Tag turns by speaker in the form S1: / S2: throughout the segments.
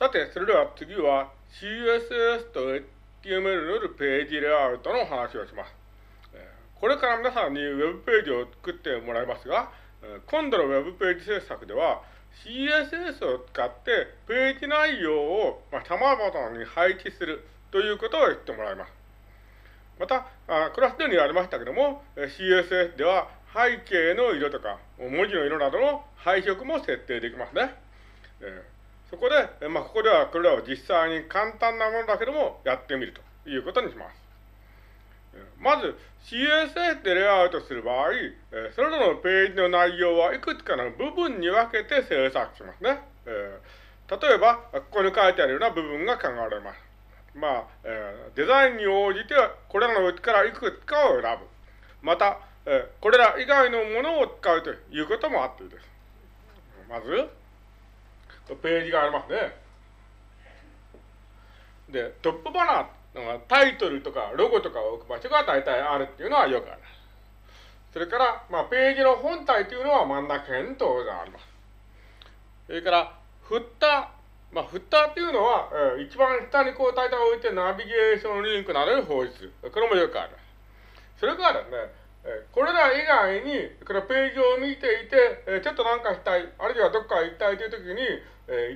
S1: さて、それでは次は CSS と HTML によるページレイアウトの話をします。これから皆さんに Web ページを作ってもらいますが、今度の Web ページ制作では CSS を使ってページ内容を様々に配置するということを言ってもらいます。また、これはすでにありましたけども、CSS では背景の色とか文字の色などの配色も設定できますね。そこで、まあ、ここではこれらを実際に簡単なものだけどもやってみるということにします。まず CSS でレイアウトする場合、それらのページの内容はいくつかの部分に分けて制作しますね。例えば、ここに書いてあるような部分が考えられます。まあ、デザインに応じてこれらのうちからいくつかを選ぶ。また、これら以外のものを使うということもあっていいです。まず、ページがありますね。で、トップバナー、タイトルとかロゴとかを置く場所が大体あるっていうのはよくある。それから、まあ、ページの本体というのは真ん中に当然あります。それから、フッター、まあ、フッターっていうのは、えー、一番下にこう大体置いてナビゲーションリンクなどに放出する。これもよくある。それからですね、これら以外に、このページを見ていて、ちょっとなんかしたい、あるいはどっか行きたいというときに、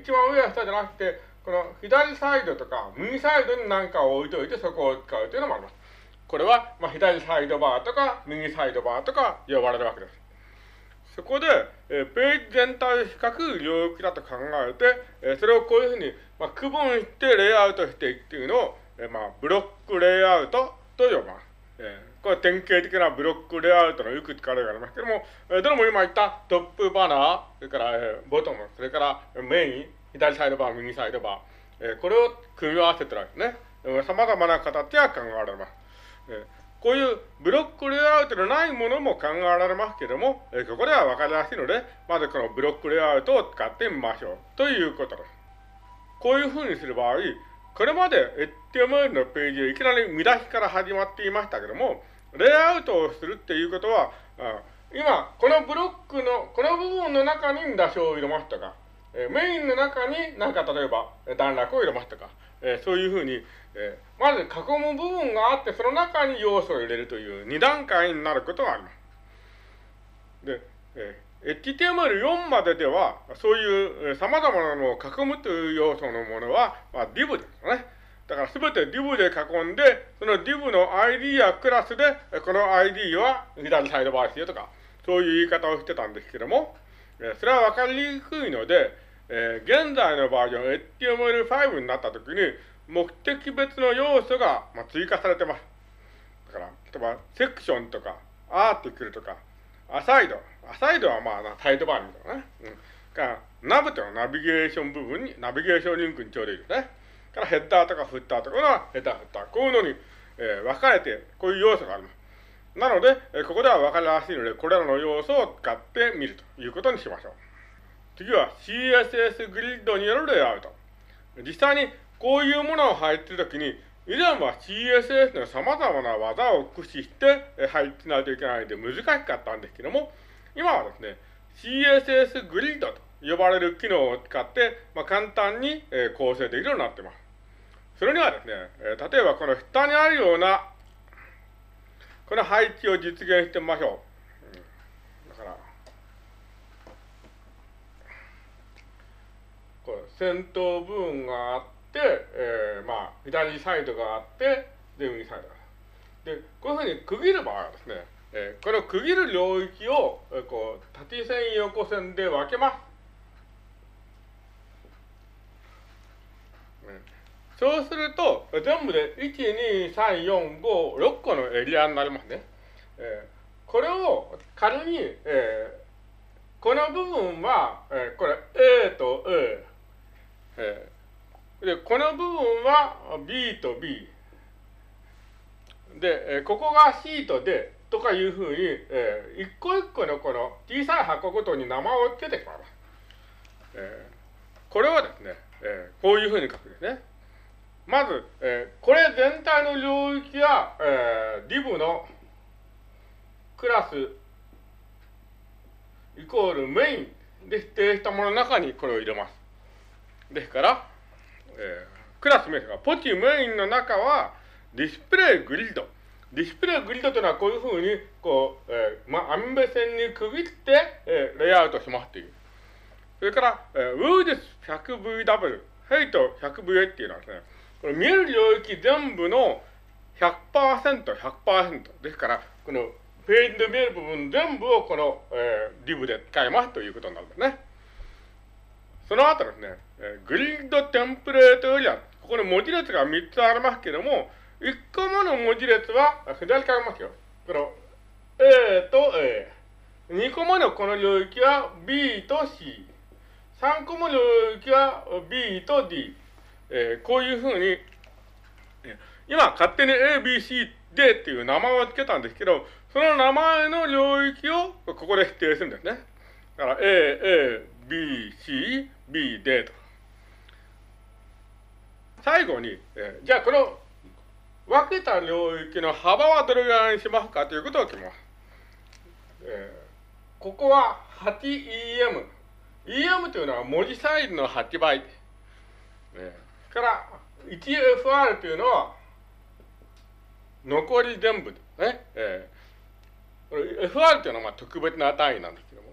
S1: 一番上や下じゃなくて、この左サイドとか右サイドに何かを置いといてそこを使うというのもあります。これは、まあ、左サイドバーとか右サイドバーとか呼ばれるわけです。そこで、えページ全体を比較領域だと考えて、えそれをこういうふうに、まあ、区分してレイアウトしていくっていうのを、えまあ、ブロックレイアウトと呼びます。えこれ典型的なブロックレイアウトのいくつかありますけども、えどれも今言ったトップバナー、それから、ボトム、それからメイン、左サイドバー、右サイドバー、えこれを組み合わせてるわけですね。様々な形が考えられます。えこういうブロックレイアウトのないものも考えられますけども、えここでは分かりやすいので、まずこのブロックレイアウトを使ってみましょう。ということです。こういうふうにする場合、これまで HTML のページいきなり見出しから始まっていましたけども、レイアウトをするっていうことは、今、このブロックの、この部分の中に見出しを入れますとか、えメインの中に何か例えば段落を入れますとか、えそういうふうに、えまず囲む部分があって、その中に要素を入れるという2段階になることがあります。で、え HTML4 まででは、そういう様々なのを囲むという要素のものは、まあ、div ですね。だからすべて div で囲んで、その div の ID やクラスで、この ID は左サイドバーですよとか、そういう言い方をしてたんですけども、それはわかりにくいので、えー、現在のバージョン HTML5 になったときに、目的別の要素が、まあ、追加されてます。だから、例えば、セクションとか、アーティクルとか、アサイド。アサイドはまあ、サイドバーにみたいなね。うん。から、ナブというのはナビゲーション部分に、ナビゲーションリンクにちょうどいいですね。からヘッダーとかフッターとかはヘッダー、フッター。こういうのに、えー、分かれて、こういう要素があります。なので、えー、ここでは分かりやすいので、これらの要素を使ってみるということにしましょう。次は CSS グリッドによるレイアウト。実際にこういうものを配置するときに、以前は CSS の様々な技を駆使して配置しないといけないので難しかったんですけども、今はですね、CSS グリッドと呼ばれる機能を使って、まあ、簡単に構成できるようになっています。それにはですね、例えばこの下にあるような、この配置を実現してみましょう。だから、これ先頭部分があって、えー、まあ、左サイドがあって、で、右サイド。で、こういうふうに区切る場合はですね、えー、この区切る領域を、えー、こう、縦線、横線で分けます。そうすると、全部で1、2、3、4、5、6個のエリアになりますね。えー、これを仮に、えー、この部分は、えー、これ A と A、えー、で、この部分は B と B。で、えここが C と D とかいうふうに、えー、一個一個のこの小さい箱ごとに名前を付けてしまいます。えー、これはですね、えー、こういうふうに書くんですね。まず、えー、これ全体の領域は、えー、div のクラスイコールメインで指定したものの中にこれを入れます。ですから、えー、クラス名が、ポチメインの中は、 display grid。 display grid というのはこういうふうに、こう、えー、まあ、網目線に区切って、えー、レイアウトしますという。それから、えー、ウーデス 100VW、ヘイト 100VA っていうのはですね、この見える領域全部の100%、100%ですから、このページで見える部分全部をこの、えー、リブで使いますということになるんですね。その後ですね、えー、グリッドテンプレートエリア、ここに文字列が3つありますけども、1個目の文字列は左からますよ。この A と A。2個目のこの領域は B と C。3個目の領域は B と D。えー、こういうふうに、今勝手に A、B、C、D っていう名前を付けたんですけど、その名前の領域をここで否定するんですね。だから A、A、B、C、B、D と。最後に、えー、じゃあこの分けた領域の幅はどれぐらいにしますかということを決めます。えー、ここは 8EM。EM というのは文字サイズの8倍。えー、から 1FR というのは残り全部ね。え？ー、FR というのはまあ特別な単位なんですけども。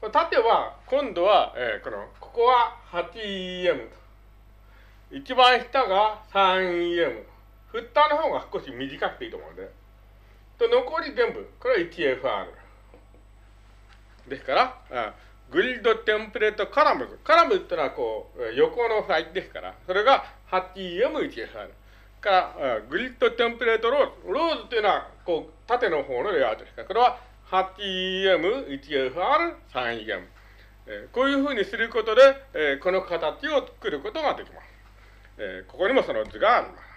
S1: これ縦は、今度は、えー、この、ここは 8EM。一番下が 3EM。フッターの方が少し短くていいと思うんで。と、残り全部、これは 1FR。ですから、あ grid template columns。 columns ってのはこう、横のフライですから、それが 8EM1FR。から、 grid template rows。 rows っていうのは、こう、縦の方のレイアウトですから、これは 8EM1FR、3EM。えー、こういうふうにすることで、え、この形を作ることができます。え、ここにもその図があります。